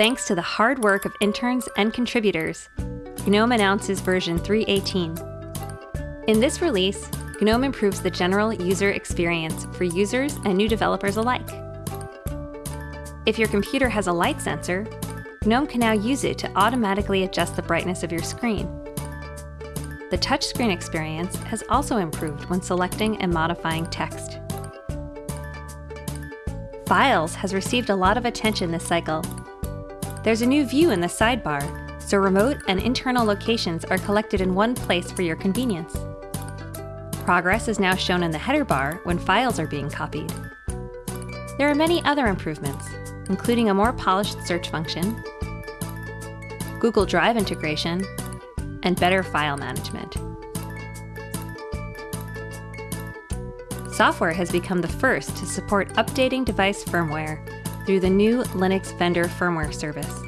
Thanks to the hard work of interns and contributors, GNOME announces version 3.18. In this release, GNOME improves the general user experience for users and new developers alike. If your computer has a light sensor, GNOME can now use it to automatically adjust the brightness of your screen. The touchscreen experience has also improved when selecting and modifying text. Files has received a lot of attention this cycle. There's a new view in the sidebar, so remote and internal locations are collected in one place for your convenience. Progress is now shown in the header bar when files are being copied. There are many other improvements, including a more polished search function, Google Drive integration, and better file management. Software has become the first to support updating device firmware through the new Linux Vendor Firmware Service.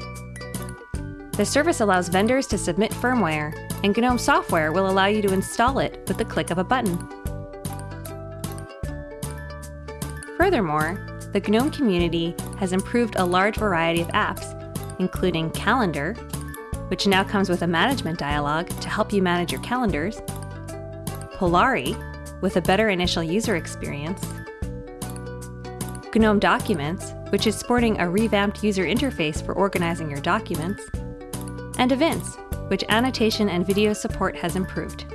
The service allows vendors to submit firmware, and GNOME software will allow you to install it with the click of a button. Furthermore, the GNOME community has improved a large variety of apps, including Calendar, which now comes with a management dialog to help you manage your calendars, Polari, with a better initial user experience, GNOME Documents, which is sporting a revamped user interface for organizing your documents, and Evince, which annotation and video support has improved.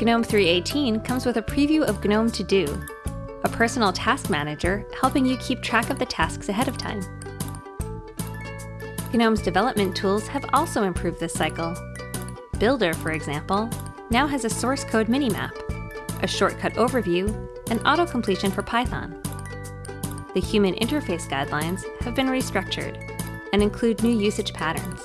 GNOME 3.18 comes with a preview of GNOME To Do, a personal task manager helping you keep track of the tasks ahead of time. GNOME's development tools have also improved this cycle. Builder, for example, now has a source code minimap, a shortcut overview, and auto-completion for Python. The human interface guidelines have been restructured and include new usage patterns.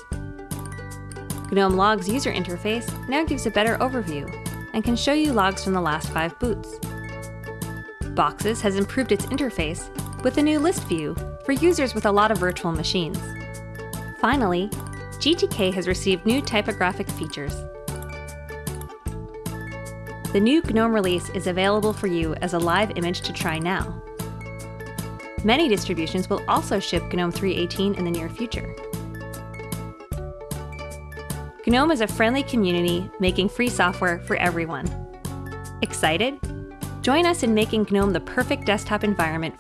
GNOME Logs user interface now gives a better overview and can show you logs from the last five boots. Boxes has improved its interface with a new list view for users with a lot of virtual machines. Finally, GTK has received new typographic features. The new GNOME release is available for you as a live image to try now. Many distributions will also ship GNOME 3.18 in the near future. GNOME is a friendly community making free software for everyone. Excited? Join us in making GNOME the perfect desktop environment